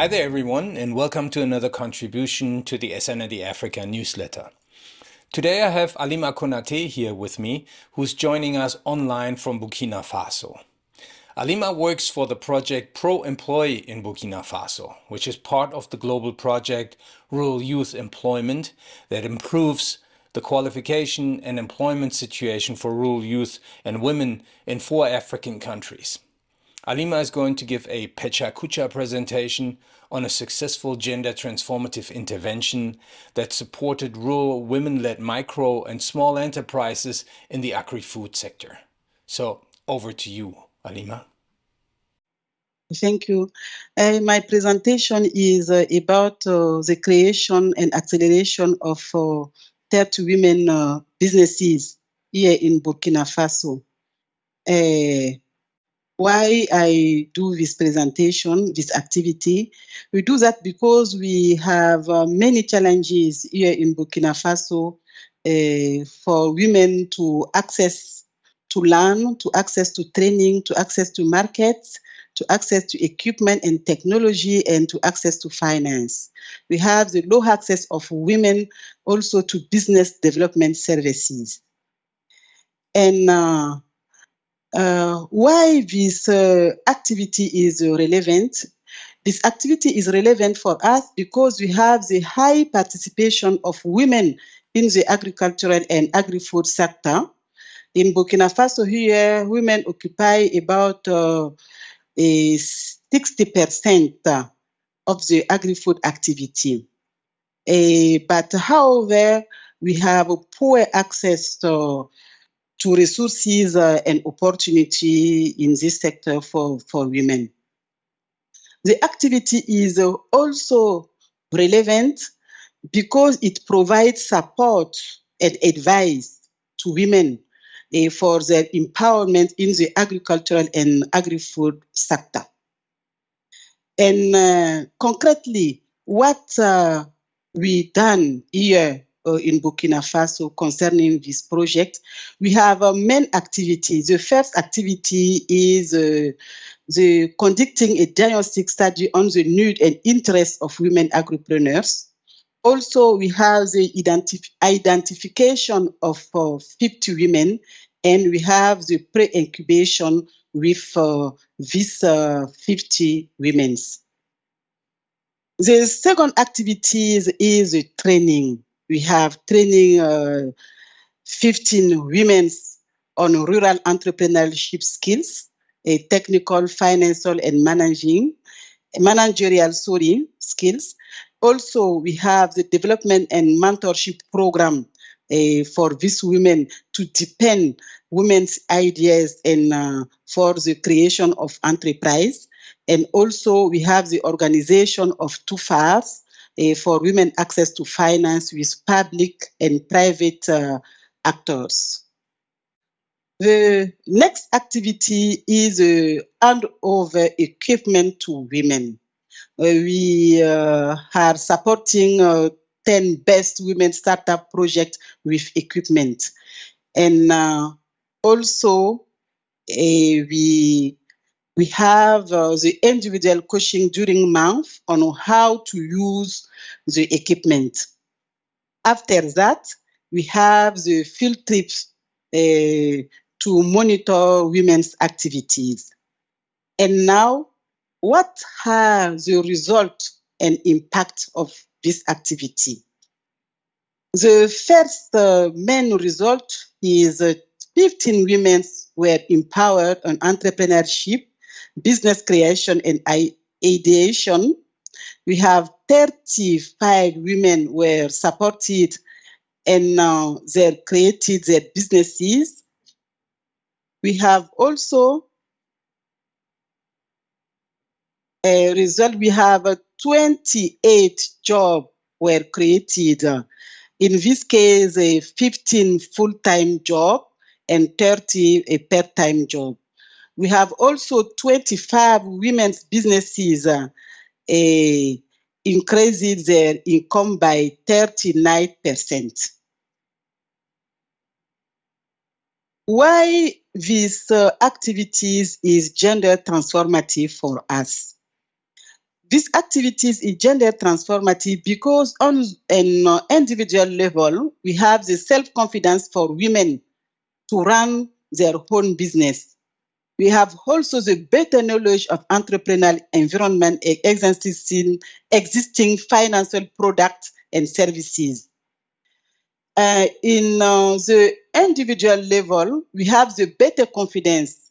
Hi there, everyone, and welcome to another contribution to the SNRD Africa newsletter. Today I have Alima Konate here with me, who's joining us online from Burkina Faso. Alima works for the project Pro Employ in Burkina Faso, which is part of the global project Rural Youth Employment that improves the qualification and employment situation for rural youth and women in four African countries. Alima is going to give a Pecha Kucha presentation on a successful gender transformative intervention that supported rural women-led micro and small enterprises in the agri-food sector. So over to you, Alima. Thank you. Uh, my presentation is uh, about uh, the creation and acceleration of uh, 30 women uh, businesses here in Burkina Faso. Why I do this presentation, this activity. We do that because we have uh, many challenges here in Burkina Faso uh, for women to access to learn, to access to training, to access to markets, to access to equipment and technology, and to access to finance. We have the low access of women also to business development services. And uh, uh, why this uh, activity is relevant? This activity is relevant for us because we have the high participation of women in the agricultural and agri-food sector. In Burkina Faso here, women occupy about uh, 60% of the agri-food activity. Uh, but however, we have a poor access to to resources uh, and opportunity in this sector for, for women. The activity is uh, also relevant because it provides support and advice to women uh, for their empowerment in the agricultural and agri-food sector. And uh, concretely, what uh, we done here uh, in Burkina Faso concerning this project. We have uh, main activities. The first activity is uh, the conducting a diagnostic study on the need and interest of women agripreneurs. Also, we have the identif identification of uh, 50 women, and we have the pre-incubation with uh, these uh, 50 women. The second activity is, is training we have training uh, 15 women on rural entrepreneurship skills, a technical, financial, and managing, managerial sorry, skills. Also, we have the development and mentorship program uh, for these women to deepen women's ideas and uh, for the creation of enterprise. And also, we have the organization of two uh, for women access to finance with public and private uh, actors. The next activity is uh, hand over equipment to women. Uh, we uh, are supporting uh, 10 best women startup projects with equipment. And uh, also, we we have uh, the individual coaching during month on how to use the equipment. After that, we have the field trips uh, to monitor women's activities. And now, what are the result and impact of this activity? The first uh, main result is uh, 15 women were empowered on entrepreneurship business creation and ideation. We have 35 women were supported and now they created their businesses. We have also a result, we have a 28 jobs were created. In this case, a 15 full-time job and 30 a part-time job. We have also 25 women's businesses uh, uh, increasing their income by 39%. Why these uh, activities is gender transformative for us? This activities is gender transformative because on an uh, individual level, we have the self-confidence for women to run their own business. We have also the better knowledge of entrepreneurial environment existing, existing financial products and services. Uh, in uh, the individual level, we have the better confidence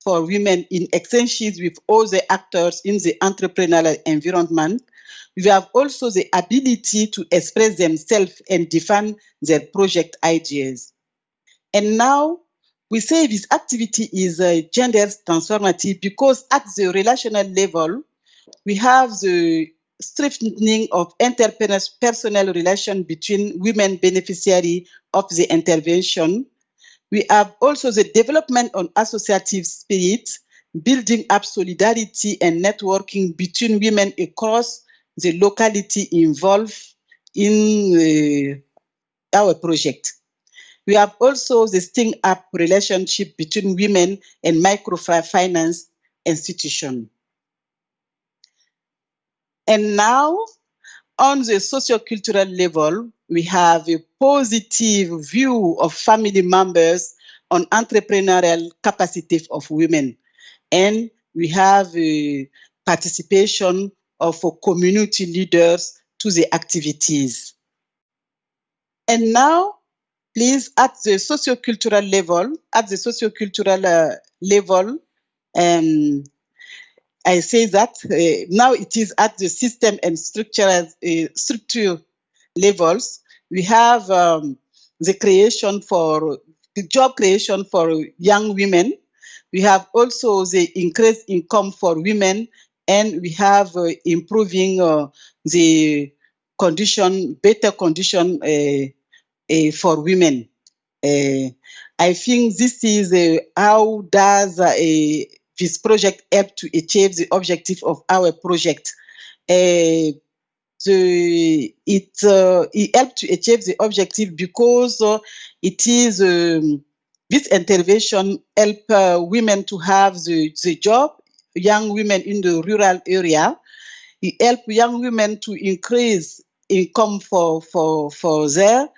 for women in exchanges with all the actors in the entrepreneurial environment. We have also the ability to express themselves and define their project ideas. And now we say this activity is uh, gender transformative because at the relational level, we have the strengthening of interpersonal relation between women beneficiary of the intervention. We have also the development on associative spirit, building up solidarity and networking between women across the locality involved in uh, our project. We have also the sting up relationship between women and microfinance institution. And now, on the sociocultural level, we have a positive view of family members on entrepreneurial capacity of women. And we have a participation of community leaders to the activities. And now, please, at the sociocultural level, at the sociocultural uh, level, um, I say that uh, now it is at the system and structural uh, structure levels. We have um, the creation for the job creation for young women. We have also the increased income for women, and we have uh, improving uh, the condition, better condition uh, uh, for women. I think this is how does this project help to achieve the objective of our project. Uh, the, it, uh, it helped to achieve the objective because uh, it is um, this intervention help uh, women to have the, the job, young women in the rural area. It help young women to increase income for, for, for there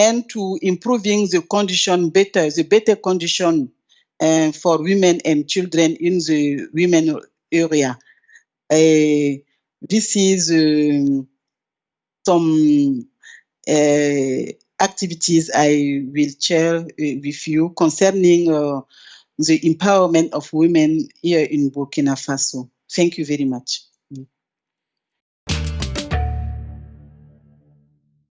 and to improving the condition better, the better condition uh, for women and children in the women area. Uh, this is um, some uh, activities I will share with you concerning the empowerment of women here in Burkina Faso. Thank you very much.